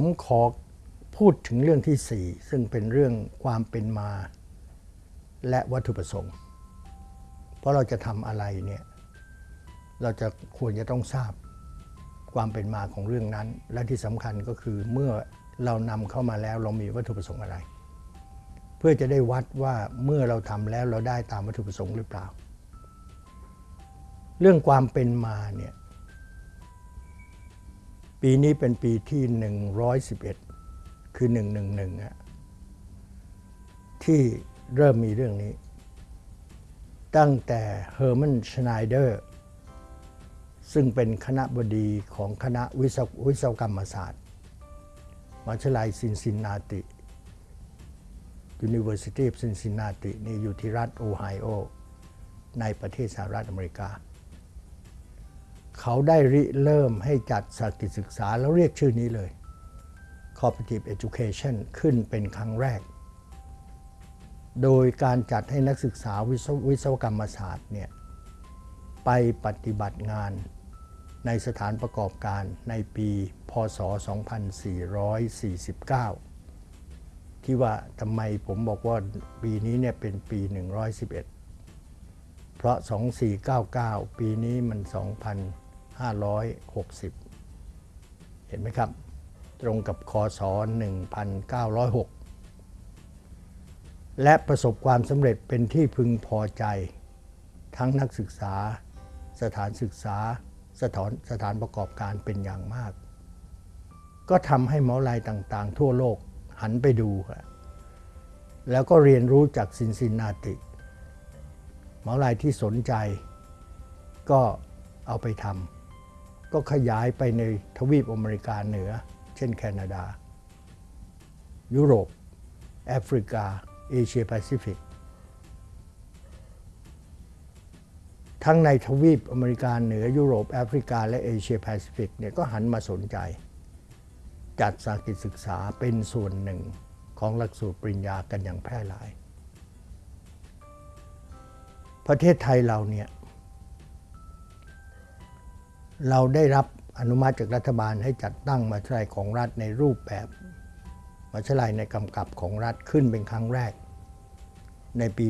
ผมขอพูดถึงเรื่องที่ 4 ซึ่งเป็นเรื่องความเป็นมา และวัตถุประสงค์ เพราะเราจะทำอะไรเนี่ยเราจะควรจะต้องทราบความเป็นมาของเรื่องนั้น และที่สำคัญก็คือเมื่อเรานำเข้ามาแล้วเรามีวัตถุประสงค์อะไร เพื่อจะได้วัดว่าเมื่อเราทำแล้วเราได้ตามวัตถุประสงค์หรือเปล่า เรื่องความเป็นมาเนี่ย ปีนี้เป็นปีที่ 111 คือ 111อะที่เริ่มมีเรื่องนี้ ตั้งแต่เฮอร์มันชไนเดอร์ซึ่งเป็นคณะบดีของคณะวิศววศวกรรมศาสตร์มหาวิทยาลัยซินซินนาติ University of Cincinnati นี่อยู่ที่รัฐโอไฮโอ ในประเทศสหรัฐอเมริกา เขาได้ริเริ่มให้จัดสากิจศึกษาแล้วเรียกชื่อนี้เลย Cooperative Education ขึ้นเป็นครั้งแรก โดยการจัดให้นักศึกษาวิศววศวกรรมศาสตร์เนี่ยไปปฏิบัติงานในสถานประกอบการในปีพศ 2449 ที่ว่าทำไมผมบอกว่าปีนี้เนี่ยเป็นปี 111 เพราะ 2499 ปีนี้มัน 2000 2560 เห็นไหมครับ ตรงกับคศ 1906 และประสบความสำเร็จเป็นที่พึงพอใจ ทั้งนักศึกษา สถานศึกษา สถานสถานประกอบการเป็นอย่างมาก ก็ทำให้หมอลายต่างๆ ทั่วโลกหันไปดู แล้วก็เรียนรู้จากซินซินนาติ มหาลัยที่สนใจก็เอาไปทำ ก็ขยายไปในทวีปอเมริกาเหนือ เช่นแคนาดา ยุโรป แอฟริกา เอเชียแปซิฟิก ทั้งในทวีปอเมริกาเหนือ ยุโรป แอฟริกา และเอเชียแปซิฟิกเนี่ยก็หันมาสนใจ จัดสากิจศึกษาเป็นส่วนหนึ่งของหลักสูตรปริญญากันอย่างแพร่หลาย ประเทศไทยเราเนี่ย เราได้รับอนุมัติจากรัฐบาลให้จัดตั้งมาวิทยาลัยของรัฐในรูปแบบมาวิทยาลัยในกำกับของรัฐขึ้นเป็นครั้งแรก ในปี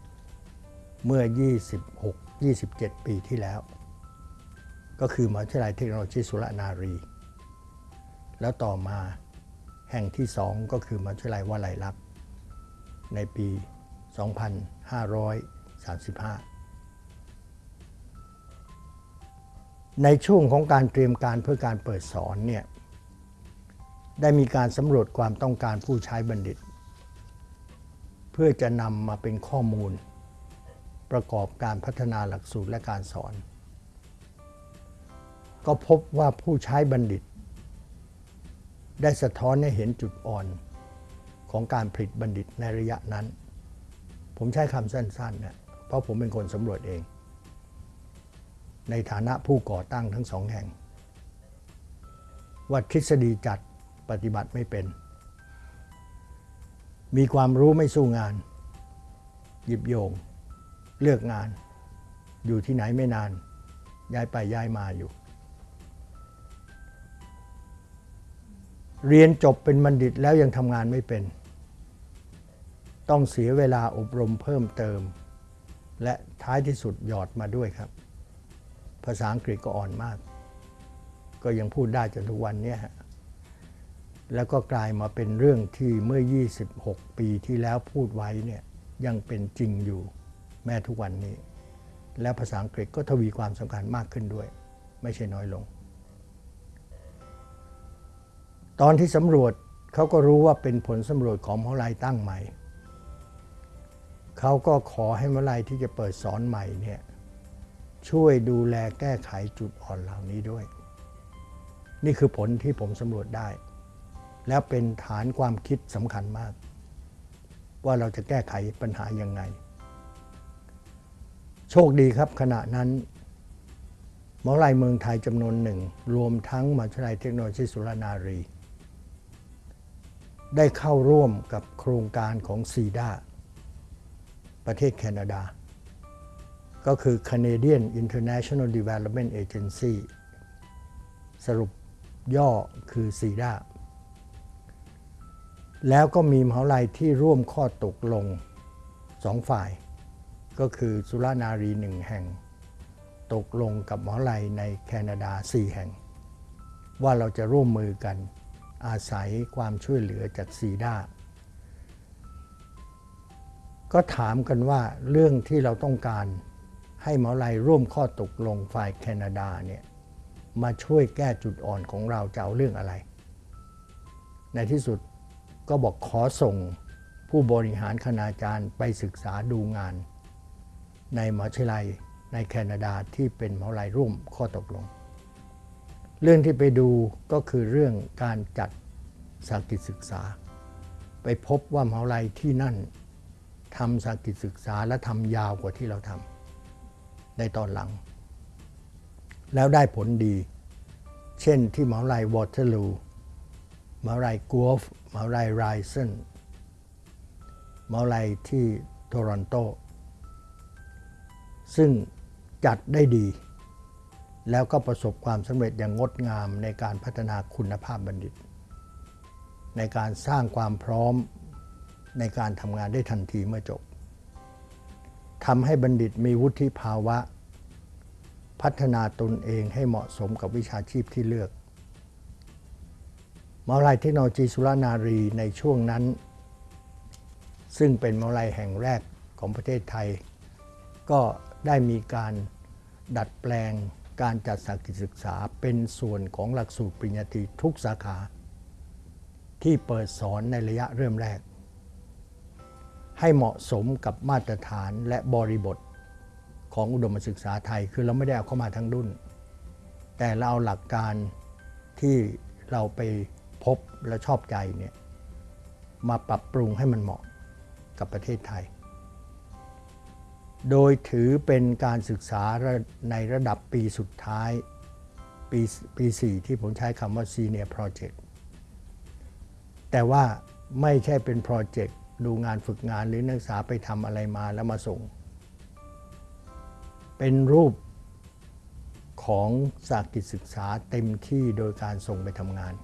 2533 เมื่อ 26 27 ปีที่แล้ว ก็คือมาวิทยาลัยเทคโนโลยีสุรนารี แล้วต่อมาแห่งที่สองก็คือมาวิทยาลัยวลัยลักษณ์ในปี 2535 ในช่วงของการเตรียมการเพื่อการเปิดสอนเนี่ยได้มีการสำรวจความต้องการผู้ใช้บัณฑิต เพื่อจะนำมาเป็นข้อมูล ประกอบการพัฒนาหลักสูตรและการสอน ก็พบว่าผู้ใช้บัณฑิต ได้สะท้อนให้เห็นจุดอ่อนของการผลิตบัณฑิตในระยะนั้น ผมใช้คำสั้นๆนะเพราะผมเป็นคนสำรวจเอง ในฐานะผู้ก่อตั้งทั้งสองแห่ง ว่าทฤษฎีจัดปฏิบัติไม่เป็น มีความรู้ไม่สู้งาน หยิบโยง เลือกงาน อยู่ที่ไหนไม่นาน ย้ายไปย้ายมาอยู่ เรียนจบเป็นบัณฑิตแล้วยังทำงานไม่เป็น ต้องเสียเวลาอบรมเพิ่มเติม และท้ายที่สุดหยอดมาด้วยครับ ภาษาอังกฤษก็อ่อนมาก ก็ยังพูดได้จนทุกวันนี้ แล้วก็กลายมาเป็นเรื่องที่เมื่อ 26 ปีที่แล้วพูดไว้เนี่ยยังเป็นจริงอยู่แม้ทุกวันนี้ และภาษาอังกฤษก็ทวีความสำคัญมากขึ้นด้วย ไม่ใช่น้อยลง ตอนที่สำรวจเขาก็รู้ว่าเป็นผลสำรวจของมหาลัยตั้งใหม่เขาก็ขอให้มหาลัยที่จะเปิดสอนใหม่เนี่ย ช่วยดูแลแก้ไขจุดอ่อนเหล่านี้ด้วย นี่คือผลที่ผมสำรวจได้ แล้วเป็นฐานความคิดสำคัญมาก ว่าเราจะแก้ไขปัญหายังไง โชคดีครับขณะนั้นมหาวิทยาลัยเมืองไทยจำนวนหนึ่ง รวมทั้งมหาวิทยาลัยเทคโนโลยีสุรนารี ได้เข้าร่วมกับโครงการของซีดาประเทศแคนาดา ก็คือ Canadian International Development Agency สรุปย่อคือซีด้าแล้วก็มีมหาลัยที่ร่วมข้อตกลงสองฝ่าย ก็คือสุรานารีหนึ่งแห่ง ตกลงกับมหาลัยในแคนาดา 4 แห่ง ว่าเราจะร่วมมือกันอาศัยความช่วยเหลือจากซีด้าก็ถามกันว่าเรื่องที่เราต้องการ ให้มหาลัยร่วมข้อตกลงฝ่ายแคนาดาเนี่ยมาช่วยแก้จุดอ่อนของเราจะเอาเรื่องอะไร ในที่สุดก็บอกขอส่งผู้บริหารคณาจารย์ไปศึกษาดูงาน ในมหาวิทยาลัยในแคนาดาที่เป็นมหาวิทยาลัยร่วมข้อตกลง เรื่องที่ไปดูก็คือเรื่องการจัดสากิจศึกษา ไปพบว่ามหาวิทยาลัยที่นั่นทำสากิจศึกษาและทำยาวกว่าที่เราทำ ในตอนหลัง แล้วได้ผลดี เช่นที่มหาวิทยาลัยวอเตอร์ลูมหาวิทยาลัยกัวฟมหาวิทยาลัยไรเซนมหาวิทยาลัยที่โตรอนโต ซึ่งจัดได้ดี แล้วก็ประสบความสำเร็จอย่างงดงามในการพัฒนาคุณภาพบัณฑิต ในการสร้างความพร้อมในการทำงานได้ทันทีเมื่อจบ ทำให้บัณฑิตมีวุฒิภาวะ พัฒนาตนเองให้เหมาะสมกับวิชาชีพที่เลือกมหาวิทยาลัยเทคโนโลยีสุรานารีในช่วงนั้น ซึ่งเป็นมหาวิทยาลัยแห่งแรกของประเทศไทย ก็ได้มีการดัดแปลงการจัดสากิจศึกษาเป็นส่วนของหลักสูตรปริญญาตรีทุกสาขา ที่เปิดสอนในระยะเริ่มแรก ให้เหมาะสมกับมาตรฐานและบริบทของอุดมศึกษาไทย คือเราไม่ได้เอาเข้ามาทั้งรุ่น แต่เราเอาหลักการที่เราไปพบและชอบใจเนี่ยมาปรับปรุงให้มันเหมาะกับประเทศไทย โดยถือเป็นการศึกษาในระดับปีสุดท้ายปีปี4ที่ผมใช้คำว่า Senior Project แต่ว่าไม่ใช่เป็นโปรเจกต์ ดูงานฝึกงานหรือนักศึกษาไปทำอะไรมาแล้วมาส่ง เป็นรูปของสากิจศึกษาเต็มที่โดยการส่งไปทำงาน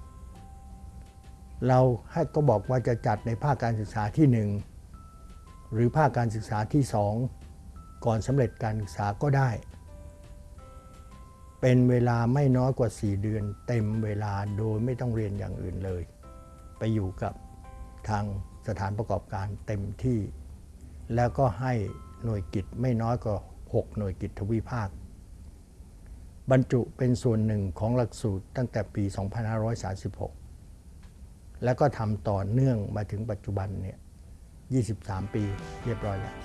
เราให้ก็บอกว่าจะจัดในภาคการศึกษาที่ 1 หรือภาคการศึกษาที่ 2 ก่อนสำเร็จการศึกษาก็ได้ เป็นเวลาไม่น้อยกว่า 4 เดือน เต็มเวลาโดยไม่ต้องเรียนอย่างอื่นเลย ไปอยู่กับทาง สถานประกอบการเต็มที่ แล้วก็ให้หน่วยกิจไม่น้อยกว่า 6 หน่วยกิจทวีภาค บรรจุเป็นส่วนหนึ่งของหลักสูตรตั้งแต่ปี 2536 แล้วก็ทำต่อเนื่องมาถึงปัจจุบันเนี่ย 23 ปีเรียบร้อยแล้ว